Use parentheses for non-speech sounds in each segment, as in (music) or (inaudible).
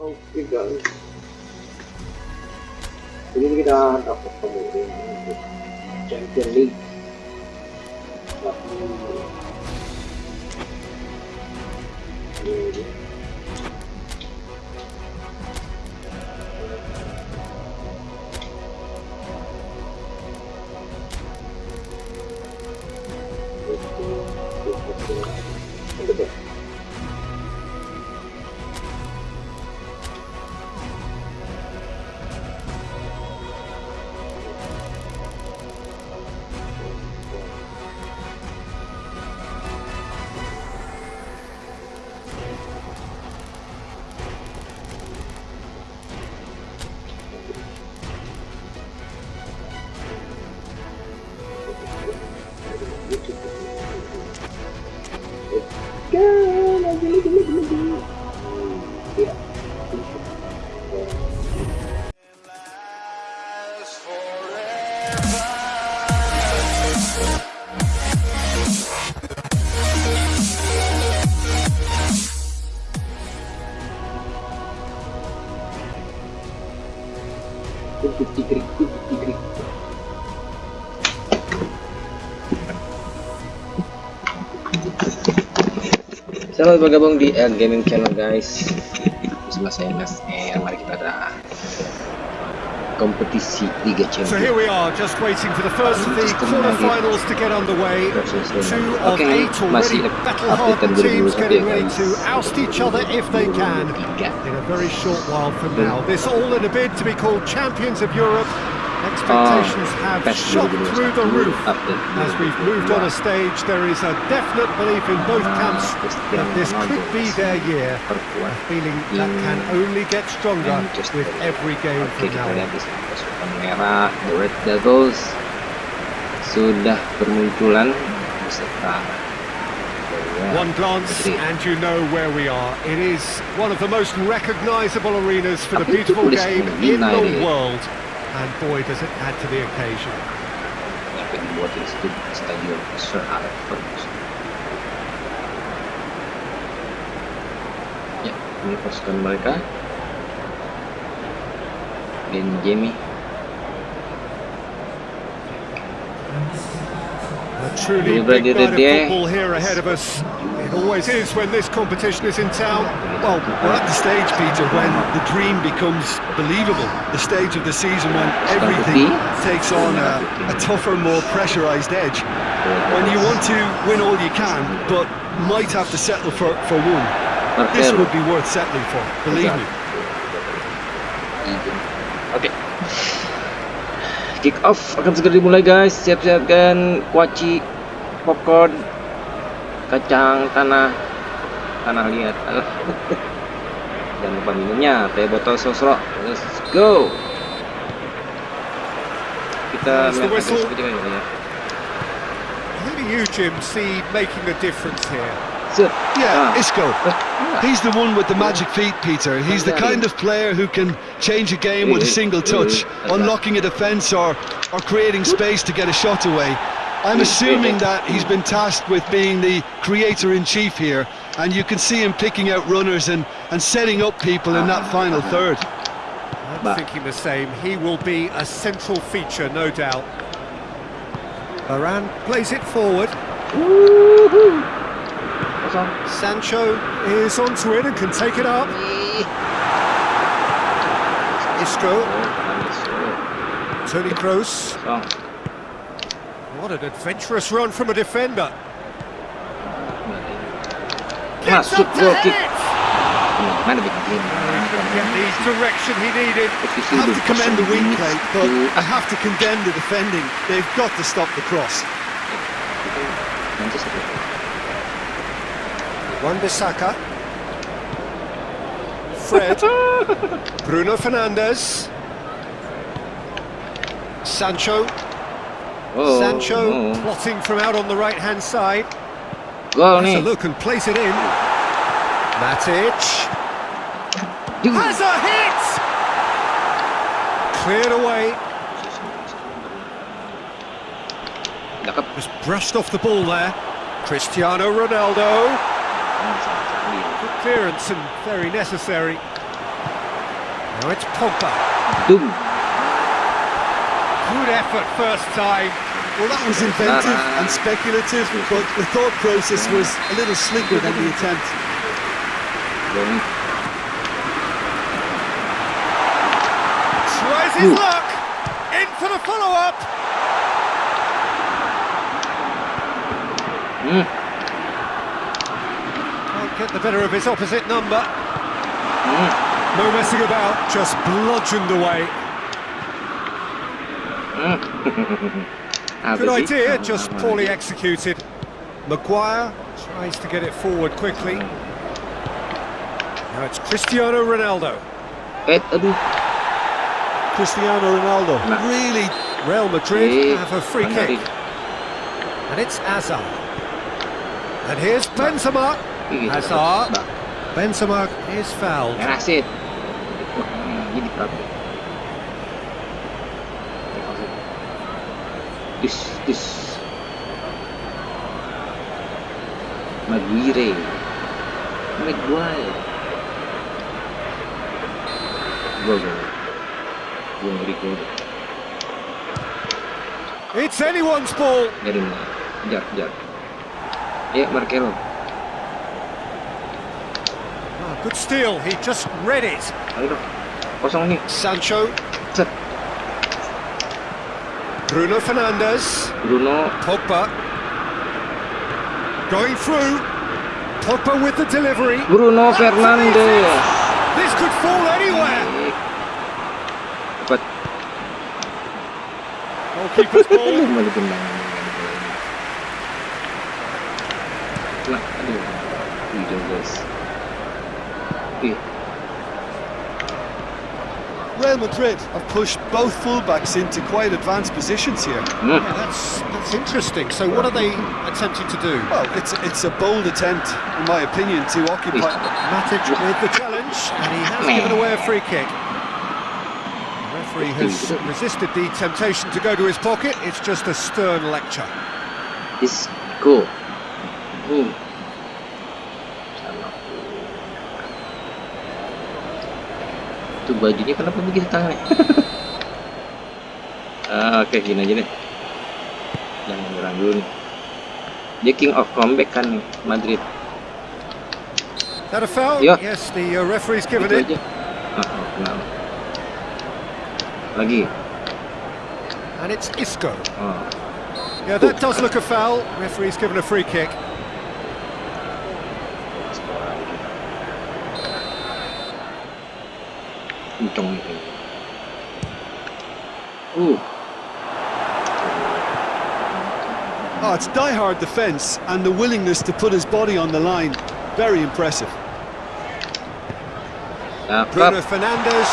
Oke guys. Ini kita dapat kemudian untuk Champion League. Ini Selamat bergabung di Gaming Channel guys. Bersama saya Mas R Mari kita ada kompetisi Liga So Champions here we are, just waiting for the first of the quarterfinals to get underway. Two of Oke, eight already battle-hardened teams getting ready to oust each other if they can in a very short while from now. This all in a bid to be called champions of Europe. Expectations have shot through the roof. As we've moved on a stage, there is a definite belief in both camps that this could be their year. A feeling that can only get stronger with every game from now on. lihat di sini pasukan merah The Red Devils sudah bermunculan. Beserta. One glance and you know where we are. It is one of the most recognizable arenas for the beautiful game in the world. And boy, does it add to the occasion. yang dibuat di situ Stadion Sir Alex Ferguson. Ya, ini pasukan mereka. Dan Jamie. A truly Ini berarti big night of football here ahead of us. It always is when this competition is in town. Well, we're at the stage, Peter, when the dream becomes believable. The stage of the season when everything takes on a, a tougher, more pressurised edge. When you want to win all you can, but might have to settle for, for one. This would be worth settling for, believe me. Okay. Kick off akan segera dimulai guys. Siap-siapkan kuaci, popcorn, kacang tanah, tanah liat. (laughs) Jangan lupa minumnya, teh botol sosro. Let's go. Kita There's the lihat whistle. seperti ini ya. Who do you, Jim, see making the difference here? Yeah, Ah. Isco. (laughs) He's the one with the magic feet, Peter. He's the kind of player who can change a game with a (laughs) single touch, unlocking a defence or, or creating space to get a shot away. I'm assuming that he's been tasked with being the creator-in-chief here, and you can see him picking out runners and, and setting up people in that final third. I'm thinking the same. He will be a central feature, no doubt. Varane plays it forward. Sancho is onto it and can take it up. Isco, Toni Kroos. What an adventurous run from a defender. Masuk up to hit kick. it! Mana Get the direction he needed. Posisi Have to commend the wing play, but I have to condemn the defending. They've got to stop the cross. Manchester. Wan-Bissaka. Fred. (laughs) Bruno Fernandes. Sancho. Oh, Sancho plotting from out on the right-hand side. Gol Has a look and place it in. Matic. Has a hit! Cleared away. Just brushed off the ball there. Cristiano Ronaldo. Good clearance and very necessary. Now it's Pogba. Dum. Good effort first time. Well, that was inventive and speculative, but the thought process was a little slicker than the attempt. Bom. Tries his luck. In for the follow-up. Hmm. Can't get the better of his opposite number. Hmm. No messing about, just bludgeoned away. (laughs) Apa Good sih? idea, Sama- just poorly aja. executed. Maguire tries to get it forward quickly. Now it's Cristiano Ronaldo. Cristiano Ronaldo Nah. really Real Madrid Eh, have a free mana kick. tadi? And it's Hazard. And here's Benzema. Ih, gitu. Hazard. Bah, Benzema is fouled. Merah (laughs) sih. Dis, dis. Maguire. Maguire. Gol, ngeri gol. It's anyone's ball. Dari mana? Kejar, kejar. Ya, Marcelo. Good steal, he just read it. Ayo dong. Kosong nih. Sancho, Set. Bruno Fernandes, Bruno. Pogba. Going through. Pogba with the delivery. Bruno Fernandes. This could fall anywhere. Dapat. Goalkeeper's (laughs) ball. Nah, aduh. Wih, guys. Ih, Real Madrid have pushed both fullbacks into quite advanced positions here. hmm. Yeah, that's that's interesting. So what are they attempting to do? Well, it's it's a bold attempt, in my opinion, to occupy. (laughs) Matic with the challenge, and he has given away a free kick. The referee has resisted the temptation to go to his pocket. It's just a stern lecture. Isco. Hmm. Sama. Itu bajunya kenapa begitu tangannya? (laughs) ah, Oke, gini aja deh. Jangan menyerang dulu nih. Dia king of comeback kan nih, Madrid. Is that a foul? Yeah. Yes, the uh, referee's given Itu it. aja. Ah, oh, kenal. Lagi. And it's Isco. Oh. Yeah, that does look a foul. Referee's given a free kick. Uncong nih. Uh, Oh, it's die-hard defence and the willingness to put his body on the line. Very impressive. Bruno cakep. Fernandes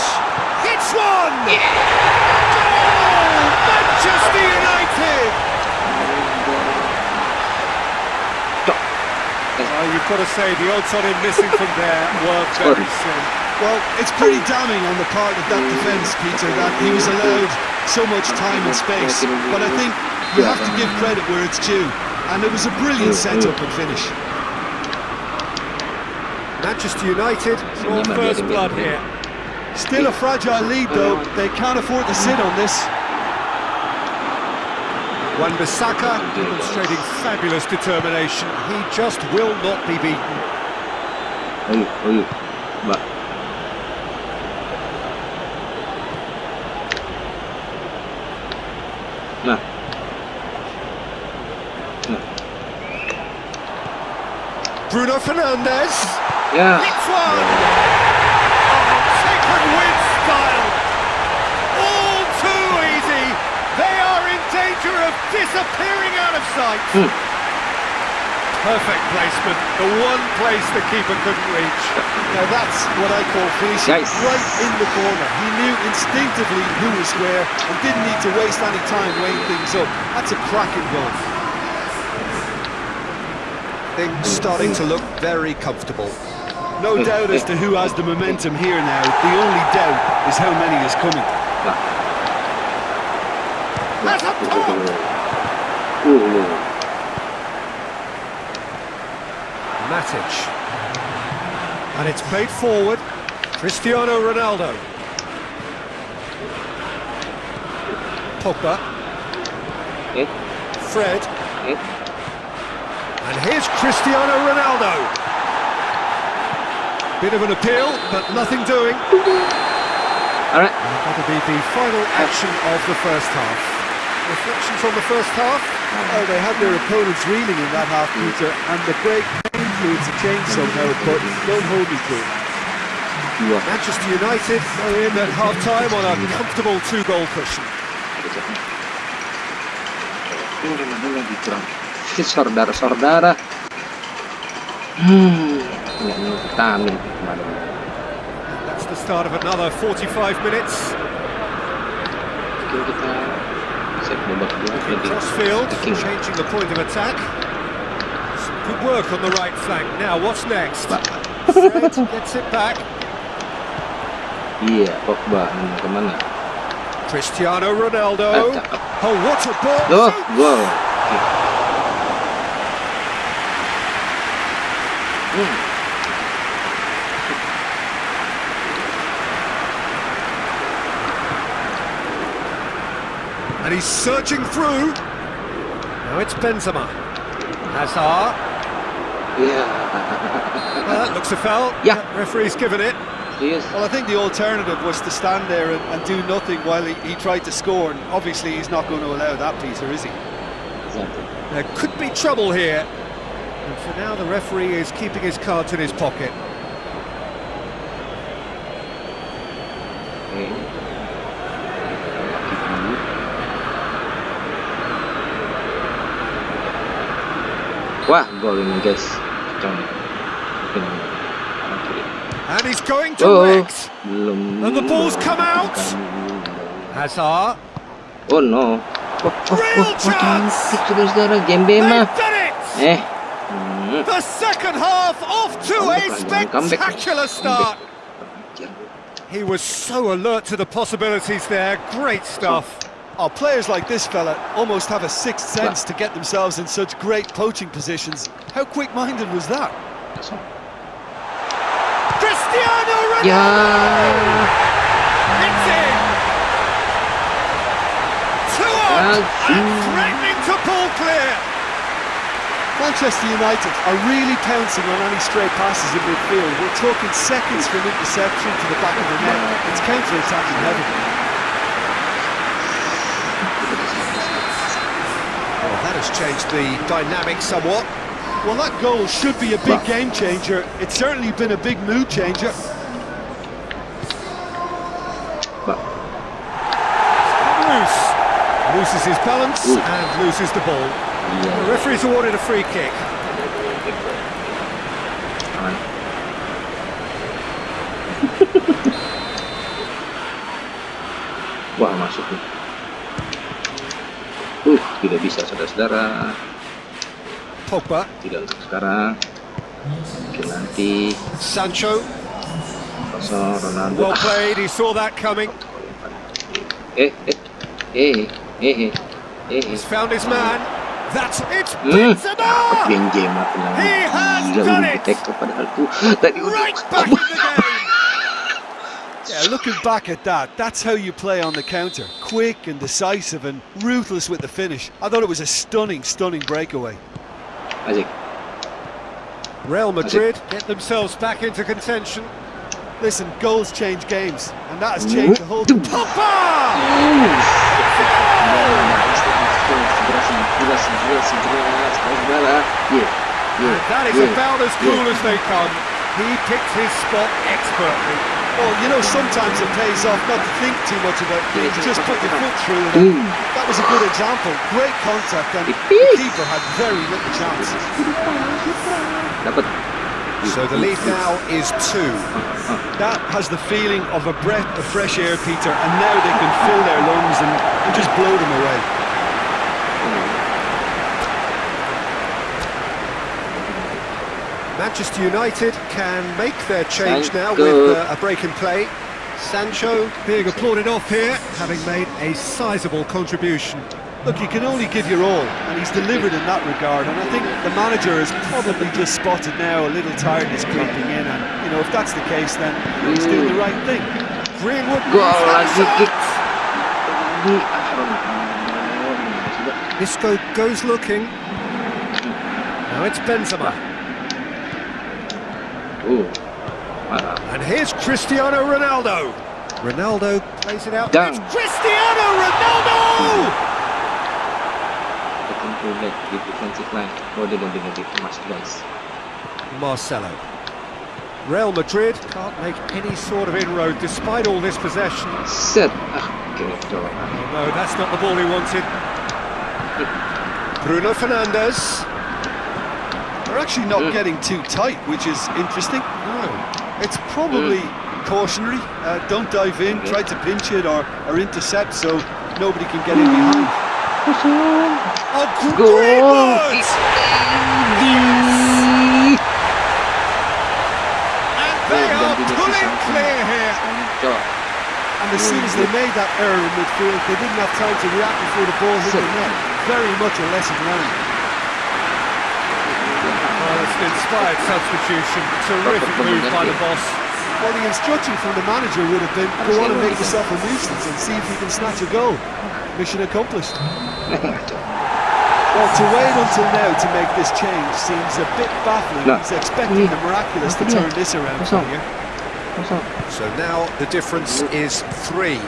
hits one! Goal! Manchester United! Oh, you've got to say, the odds on him missing from there were very slim. Well, it's pretty damning on the part of that defence, Peter, that he was allowed so much time and space. But I think you have to give credit where it's due. And it was a brilliant mm, setup mm. and finish. Manchester United draw first blood here. Still a fragile lead, though. Mm. They can't afford to sit on this. Wan-Bissaka demonstrating fabulous determination. He just will not be beaten. Ayo, ayo. Mbak. Nah. Nah. Bruno Fernandes Ya. hits one! Oh, sacred win style! All too easy! They are in danger of disappearing out of sight! Hmm. Perfect placement, the one place the keeper couldn't reach. Now that's what I call finishing Nice. right in the corner. He knew instinctively who was where and didn't need to waste any time weighing things up. That's a cracking goal. Things starting to look very comfortable. No doubt as to who has the momentum here now. The only doubt is how many is coming. Lah. That's a pop! Matic. And it's played forward. Cristiano Ronaldo. Pogba. Fred. And here's Cristiano Ronaldo. Bit of an appeal, but nothing doing. All right. That'll be the final action of the first half. Reflections on the first half? Oh, they had their opponents reeling in that half, Peter, and the break influence a change somehow, but don't hold me to it. Manchester United are in at half-time on a comfortable two-goal cushion. Ini mana lagi kurang. Ini saudara-saudara. Hmm. Nggak minum vitamin kemarin. That's the start of another 45 minutes. Mungkin kita set babak kedua lebih Crossfield, changing the point of attack. Good work on the right flank. Now, what's next? Gets it back. Iya, Pogba mana kemana? Cristiano Ronaldo. cakep. Oh, what a ball! Loh, gol. Hmm. And he's searching through. Now it's Benzema. Hazard. Iya. Well, that looks a foul. Yeah. Referee's given it. Well, I think the alternative was to stand there and, and do nothing while he, he tried to score, and obviously he's not going to allow that, Peter, is he? Exactly. There could be trouble here. And for now, the referee is keeping his cards in his pocket. Oke. Keep dulu. Wah, gol ini guys. Cocok. Mungkin kanan kiri. And he's going Oh, direct. belum. And the ball's come out. Hazard. Oh no. Oh, oh, Real oh, oh, chance. They've done it! Eh. The second half off to a Comeback lagi, comeback. spectacular start. He was so alert to the possibilities there. Great stuff. Oh, players like this fella almost have a sixth sense to get themselves in such great poaching positions. How quick-minded was that? Cristiano Ronaldo! Ya. It's in! Two on and mm. threatening to pull clear. Manchester United are really pouncing on any stray passes in midfield. We're talking seconds from interception to the back of the net. It's counter-attacking heavy. Well, that has changed the dynamic somewhat. Well, that goal should be a big game changer. It's certainly been a big mood changer. Loose. Loses his balance and loses the ball. The referee's awarded a free kick. Masuk nih. Uh, tidak bisa saudara-saudara. Pogba, Tidak untuk sekarang. Mungkin nanti. Sancho, Ronaldo. well played, he saw that coming. Eh, eh, eh, eh, eh, eh. He's found his man. That's it, Hmm, Benzema! Benzema tenang. He has done it. di-tackle padahal tuh tadi udah- Right back in the game. Yeah, looking back at that, that's how you play on the counter. Quick and decisive and ruthless with the finish. I thought it was a stunning, stunning breakaway. Asik. Real Madrid get themselves back into contention. Listen, goals change games, and that has changed the whole... Pogba! Yeah, that is yeah, about as cool yeah. as they come. He picked his spot expertly. Well, you know, sometimes it pays off not to think too much about things, just put your foot through it. Mm. That was a good example. Great contact, and the keeper had very little chance. So the lead now is two. That has the feeling of a breath of fresh air, Peter, and now they can fill their lungs and, and just blow them away. Manchester United can make their change now with uh, a break in play. Sancho being applauded off here, having made a sizable contribution. Look, you can only give your all, and he's delivered in that regard. And I think the manager has probably just spotted now a little tiredness creeping in, and you know if that's the case, then he's doing the right thing. Greenwood Gol has lagi shot. kick. Di Aaron Isco goes looking. Now it's Benzema. Uh, mantap. And here's Cristiano Ronaldo. Ronaldo plays it out. Dang. It's Cristiano Ronaldo! Looking to let the defensive line rather than being a bit much guys. Marcelo. Real Madrid can't make any sort of inroad despite all this possession. Set. Ah, Oh, no, that's not the ball he wanted. Bruno Fernandes. They're actually not getting too tight, which is interesting. No. It's probably cautionary. Uh, don't dive in, try to pinch it or, or intercept so nobody can get in behind. Oh, great! And they are ganti dia pulling clear here. And as soon as they made that error in midfield, they didn't have time to react before the ball hit the net. Very much a lesson learned. An inspired substitution. Terrific move by the boss. Well, the instruction from the manager would have been go on and make yourself a nuisance and see if you can snatch a goal. Mission accomplished. (laughs) Well, to wait until now to make this change seems a bit baffling. No. He's expecting the miraculous to turn this around for you. Kosong. So now the difference is three.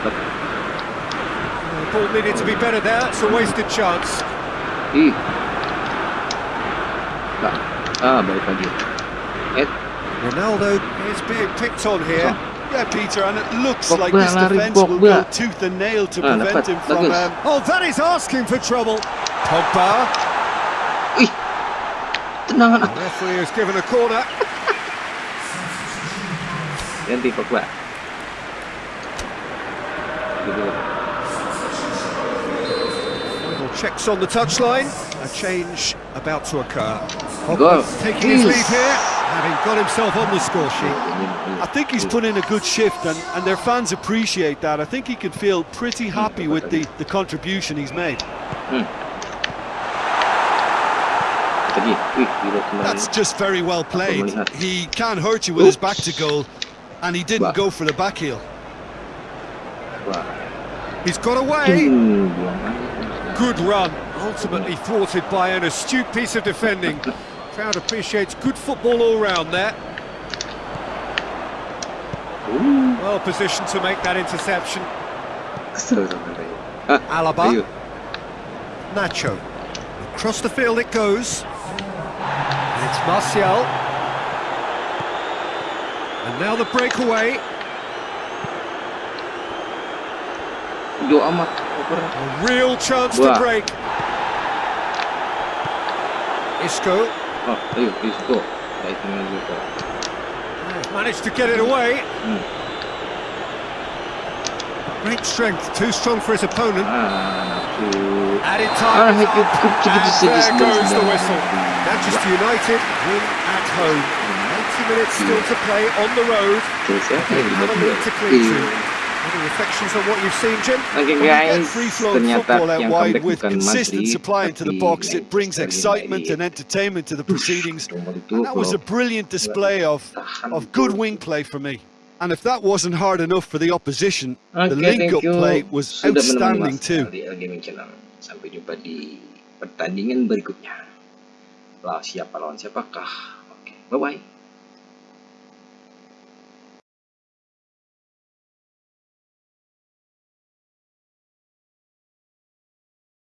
The ball needed to be better there. It's a wasted chance. Ih. Ah. Ed. Ronaldo is being picked on here. Yeah, Peter, and it looks like this defence will go tooth and nail to Ah, prevent him from. Um, Oh, that is asking for trouble. Pogba. Ih. Tenang. The referee has given a corner. Ganti Pogba. Gitu. Checks on the touchline. A change about to occur. Goal. Taking his lead here, having got himself on the score sheet. I think he's put in a good shift, and, and their fans appreciate that. I think he can feel pretty happy with the, the contribution he's made. Tadi. Wih, gila kemarin. That's just very well played. He can hurt you with his back to goal, and he didn't go for the back heel. He's got away. Hmm. Good run, ultimately thwarted by an astute piece of defending. (laughs) Crowd appreciates good football all round there. Uh, Well positioned to make that interception. kesel sama saya. Alaba. ayo. Nacho. Across the field it goes. And it's Martial. And now the breakaway. A real chance to break. Isco Oh, ayo, please go. Juga. has managed to get it away. Hmm. Great strength, too strong for his opponent. Ah. Added Ah, time. cukup And there goes the whistle. Manchester United win at home. 90 minutes still to play on the road. Terus ya, They ini have a to cling to. Any reflections on what you've seen, Jim? Oke When you get guys, free-flowing ternyata football out yang wide comeback with bukan consistent Madrid, supply into the tapi box, it brings excitement and entertainment to the proceedings. And that was a brilliant display of, of good wing play for me. And if that wasn't hard enough for the opposition, the link-up thank you play was sudah menemani outstanding Mas too. di Gaming Channel. Sampai jumpa di pertandingan berikutnya. Lah siapa lawan siapakah? Oke, bye bye.